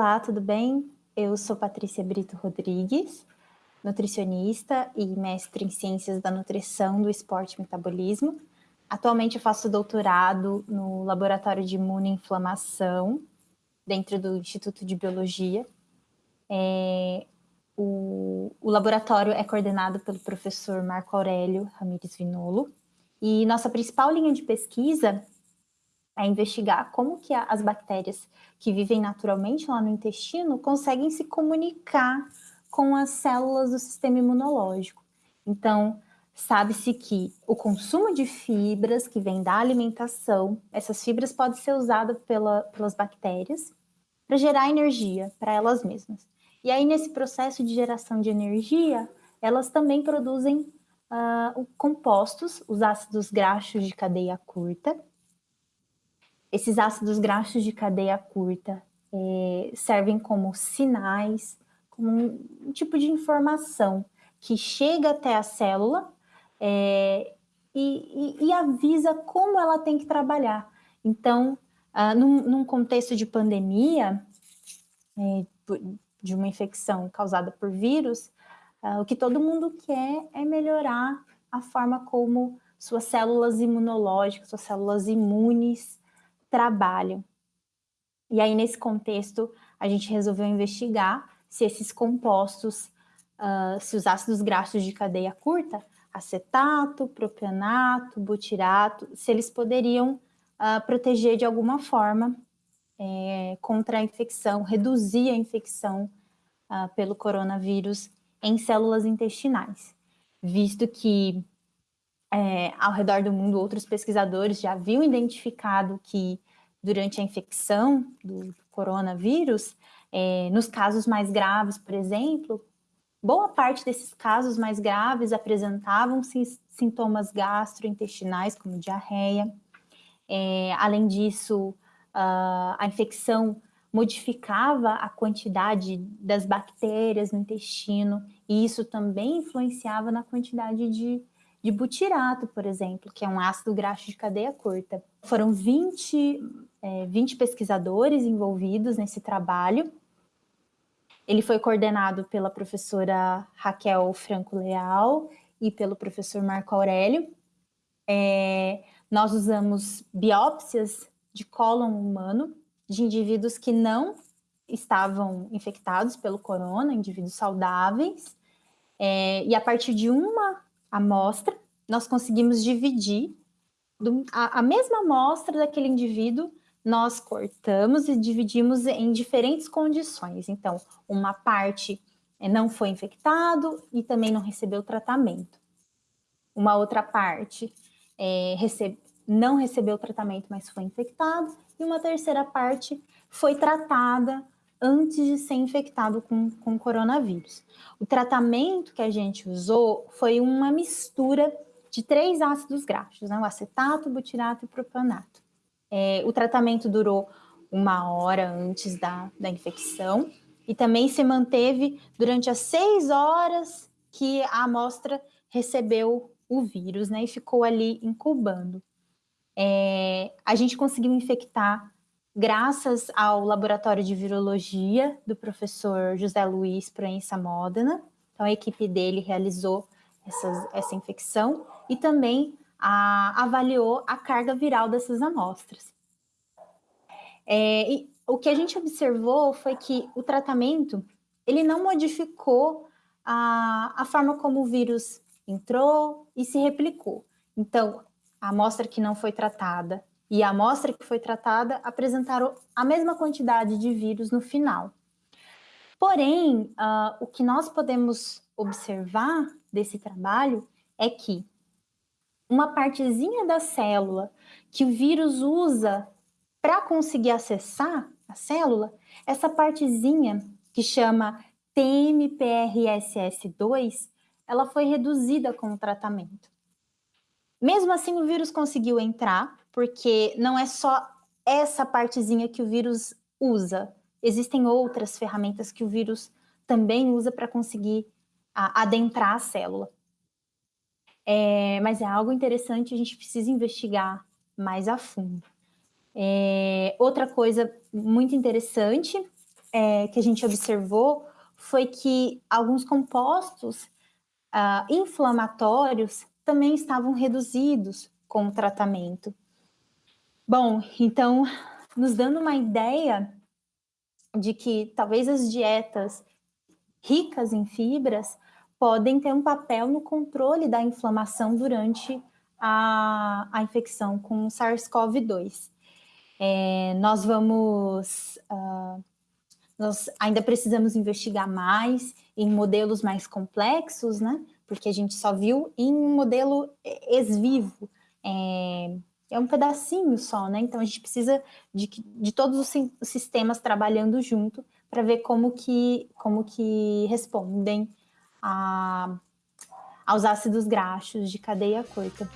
Olá, tudo bem? Eu sou Patrícia Brito Rodrigues, nutricionista e mestre em Ciências da Nutrição, do Esporte e Metabolismo. Atualmente eu faço doutorado no Laboratório de Imunoinflamação, dentro do Instituto de Biologia. É, o, o, laboratório é coordenado pelo professor Marco Aurélio Ramires Vinolo, e nossa principal linha de pesquisa é investigar como que as bactérias que vivem naturalmente lá no intestino conseguem se comunicar com as células do sistema imunológico. Então, sabe-se que o consumo de fibras que vem da alimentação, essas fibras podem ser usadas pela, pelas bactérias para gerar energia para elas mesmas. E aí, nesse processo de geração de energia, elas também produzem uh, compostos, os ácidos graxos de cadeia curta, esses ácidos graxos de cadeia curta é, servem como sinais, como um, tipo de informação que chega até a célula é, e, e, e, avisa como ela tem que trabalhar. Então, ah, num, num, contexto de pandemia, é, de uma infecção causada por vírus, ah, o que todo mundo quer é melhorar a forma como suas células imunológicas, suas células imunes trabalham. E aí, nesse contexto, a gente resolveu investigar se esses compostos, uh, se os ácidos graxos de cadeia curta, acetato, propionato, butirato, se eles poderiam uh, proteger de alguma forma é, contra a infecção, reduzir a infecção uh, pelo coronavírus em células intestinais, visto que é, ao redor do mundo, outros pesquisadores já haviam identificado que durante a infecção do coronavírus, é, nos casos mais graves, por exemplo, boa parte desses casos mais graves apresentavam sintomas gastrointestinais, como diarreia. É, além disso, a, infecção modificava a quantidade das bactérias no intestino, e isso também influenciava na quantidade de de butirato, por exemplo, que é um ácido graxo de cadeia curta. Foram 20, é, 20 pesquisadores envolvidos nesse trabalho. Ele foi coordenado pela professora Raquel Franco Leal e pelo professor Marco Aurélio. É, nós usamos biópsias de cólon humano de indivíduos que não estavam infectados pelo corona, indivíduos saudáveis, é, e a partir de uma amostra, nós conseguimos dividir a, mesma amostra daquele indivíduo, nós cortamos e dividimos em diferentes condições. Então, uma parte eh, não foi infectado e também não recebeu tratamento. Uma outra parte é, recebe, não recebeu tratamento, mas foi infectado. E uma terceira parte foi tratada antes de ser infectado com, com coronavírus. O tratamento que a gente usou foi uma mistura de três ácidos graxos, né? o acetato, butirato e o propionato. É, o tratamento durou uma hora antes da, da infecção e também se manteve durante as seis horas que a amostra recebeu o vírus, né? E ficou ali incubando. É, a gente conseguiu infectar graças ao laboratório de virologia do professor José Luiz Proença Modena. Então, a equipe dele realizou essas, essa infecção e também a, avaliou a carga viral dessas amostras. É, o que a gente observou foi que o tratamento ele não modificou a, a forma como o vírus entrou e se replicou. Então, a amostra que não foi tratada e a amostra que foi tratada apresentaram a mesma quantidade de vírus no final. Porém, uh, o que nós podemos observar desse trabalho é que uma partezinha da célula que o vírus usa para conseguir acessar a célula, essa partezinha que chama TMPRSS2, ela foi reduzida com o tratamento. Mesmo assim, o vírus conseguiu entrar porque não é só essa partezinha que o vírus usa. Existem outras ferramentas que o vírus também usa para conseguir a, adentrar a célula. É, mas é algo interessante, a gente precisa investigar mais a fundo. É, outra coisa muito interessante é, que a gente observou foi que alguns compostos uh, inflamatórios também estavam reduzidos com o tratamento. Bom, então, nos dando uma ideia de que talvez as dietas ricas em fibras podem ter um papel no controle da inflamação durante a, a infecção com SARS-CoV-2. É, nós vamos, uh, nós ainda precisamos investigar mais em modelos mais complexos, né? Porque a gente só viu em um modelo ex-vivo, é, é um pedacinho só, né? Então a gente precisa de, de todos os sistemas trabalhando junto para ver como que, como que respondem a, aos ácidos graxos de cadeia curta.